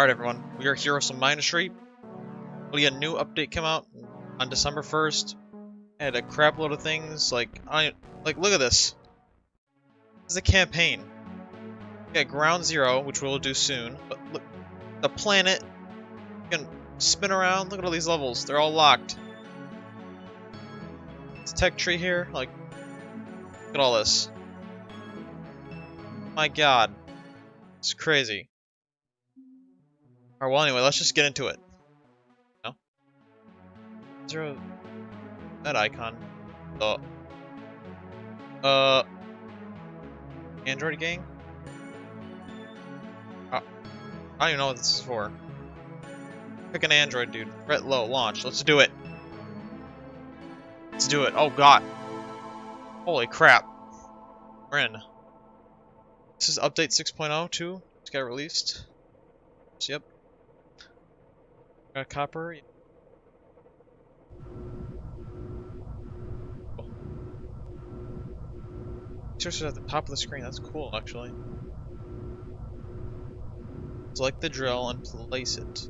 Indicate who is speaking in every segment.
Speaker 1: Alright everyone, we are some Street. We had a new update come out on December 1st. Had a crap load of things, like, I like, look at this. This is a campaign. Got Ground Zero, which we'll do soon, but look, the planet, you can spin around, look at all these levels, they're all locked. This tech tree here, like, look at all this. My god. It's crazy. Alright, well anyway, let's just get into it. No? Zero... That icon. The... Uh... Android gang? Uh, I don't even know what this is for. Pick an Android, dude. Ret low, launch. Let's do it. Let's do it. Oh god. Holy crap. We're in. This is update 6.0 too. It's got released. So, yep. Got copper. Search at the top of the screen. That's cool, actually. Select the drill and place it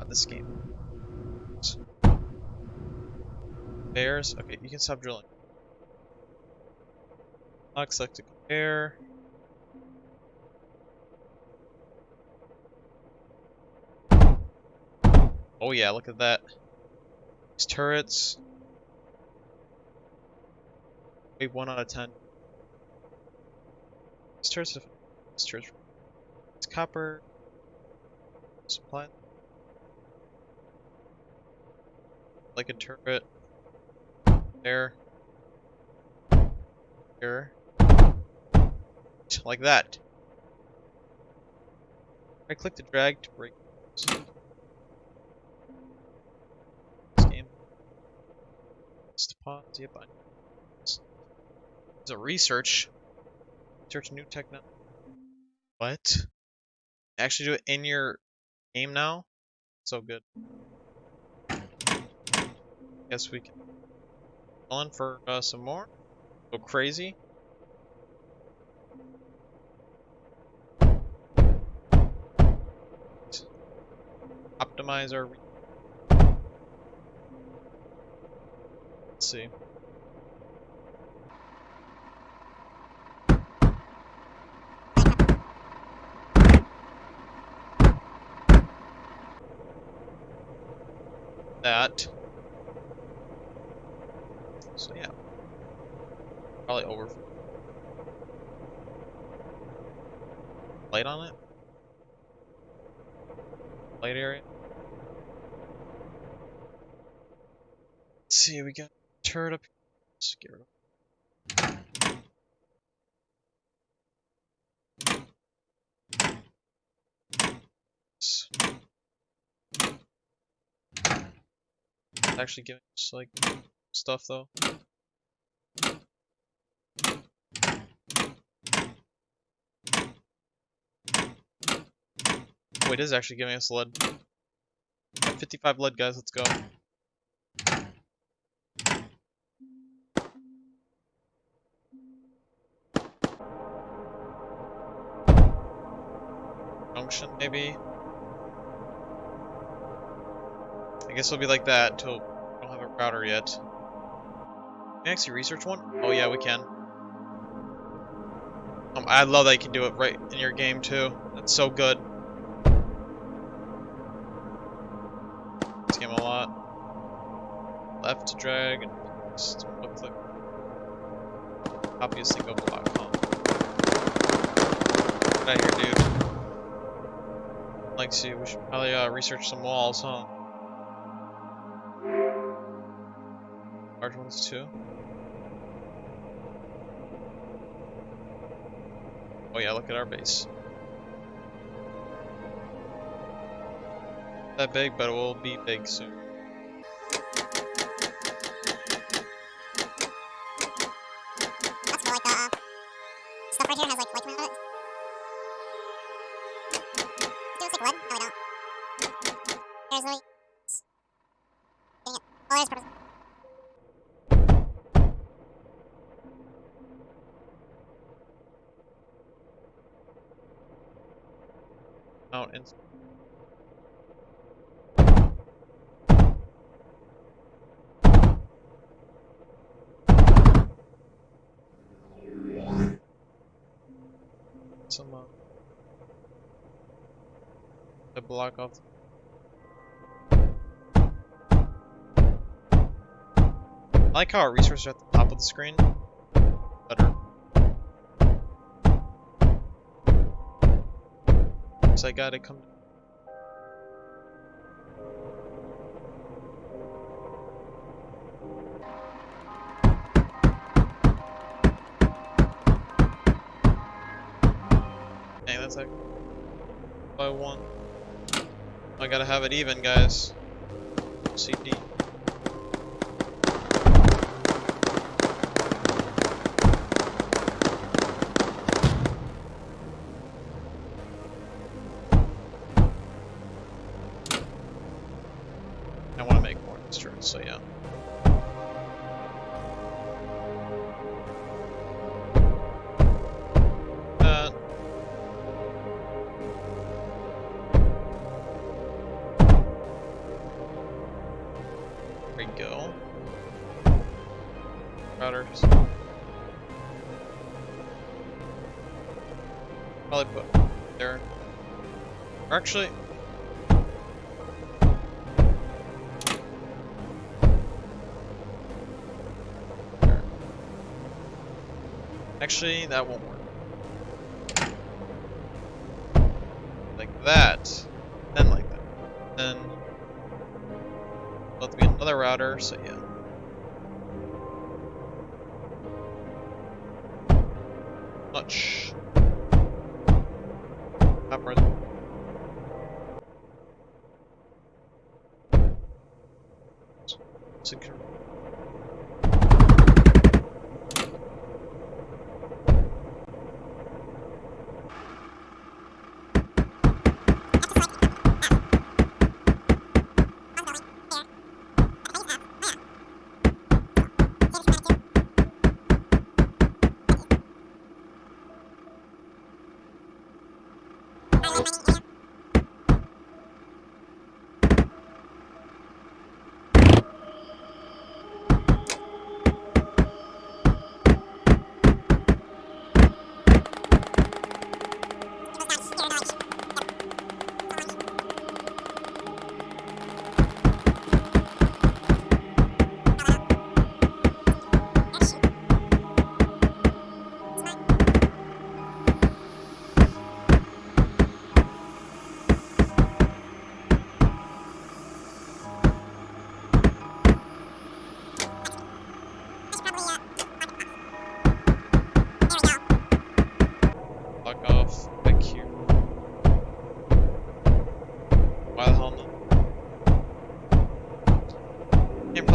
Speaker 1: on this game. Bears. Okay, you can stop drilling. Select the compare. Oh yeah, look at that. These turrets. Wait, 1 out of 10. These turrets These turrets It's copper. Supply. Like a turret. There. Here. Like that. I click to drag to break. Pause. Yep. It's a research. Search new technology. What? Actually do it in your game now? So good. Guess we can on for uh, some more. Go crazy. Optimize our see. That. So yeah. Probably over. Light on it? Light area? Let's see, we got turret up of actually giving us like stuff though. Wait, it is actually giving us lead. 55 lead, guys. Let's go. Maybe? I guess it'll be like that until we don't have a router yet. Can we actually research one? Oh yeah, we can. Um, I love that you can do it right in your game too. That's so good. This game a lot. Left to drag and just click. Copy a single block. Huh? Get out here, dude like see, We should probably uh, research some walls, huh? Large ones too. Oh yeah, look at our base. That big, but it will be big soon. Out in some uh, block off I like how our resources are at the top of the screen. So I gotta come. Dang, that's like by one. I gotta have it even, guys. CD. So yeah. Uh, there we go. Routers. Probably put there. Actually, Actually, that won't work. Like that. Then like that. Then let be another router, so yeah. Much. Not than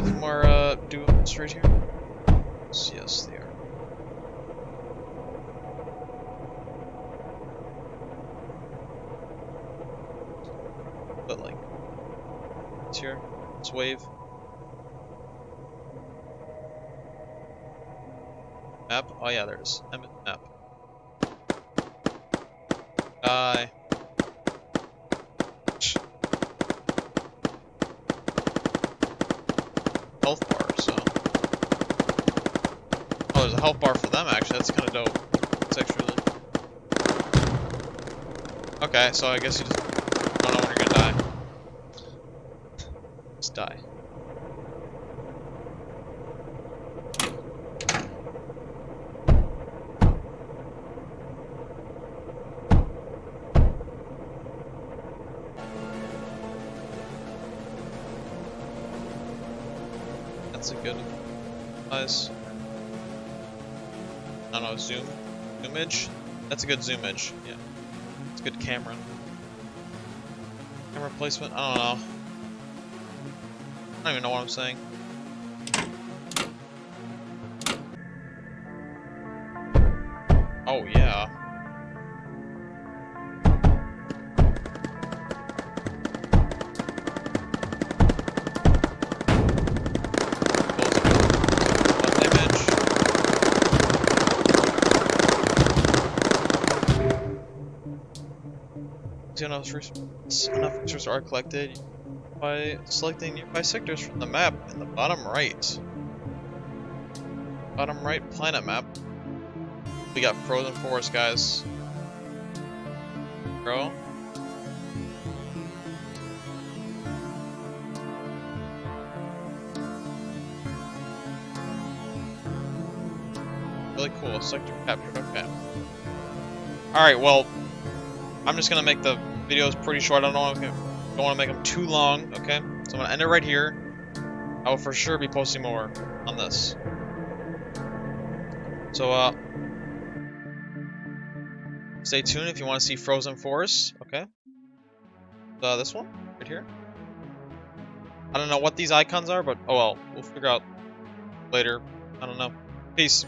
Speaker 1: put more uh duos right here. Yes, they are. But like it's here. It's wave. Map? Oh yeah, there's Emmett map. Die. Health bar, so. Oh, there's a health bar for them, actually. That's kind of dope. It's actually. Okay, so I guess you just don't know when you're gonna die. Just die. That's a good size. I don't know, zoom? Zoomage? That's a good zoomage, yeah. It's good camera. Camera placement? I don't know. I don't even know what I'm saying. Oh, yeah. Enough enough resources are collected by selecting nearby sectors from the map in the bottom right. Bottom right planet map. We got frozen forest, guys. Bro. Really cool. Sector captured. Okay. Alright, well, I'm just gonna make the videos pretty short. I don't want to, to make them too long, okay? So I'm gonna end it right here. I will for sure be posting more on this. So, uh, stay tuned if you want to see Frozen Forest, okay? Uh, this one, right here. I don't know what these icons are, but oh well, we'll figure out later. I don't know. Peace.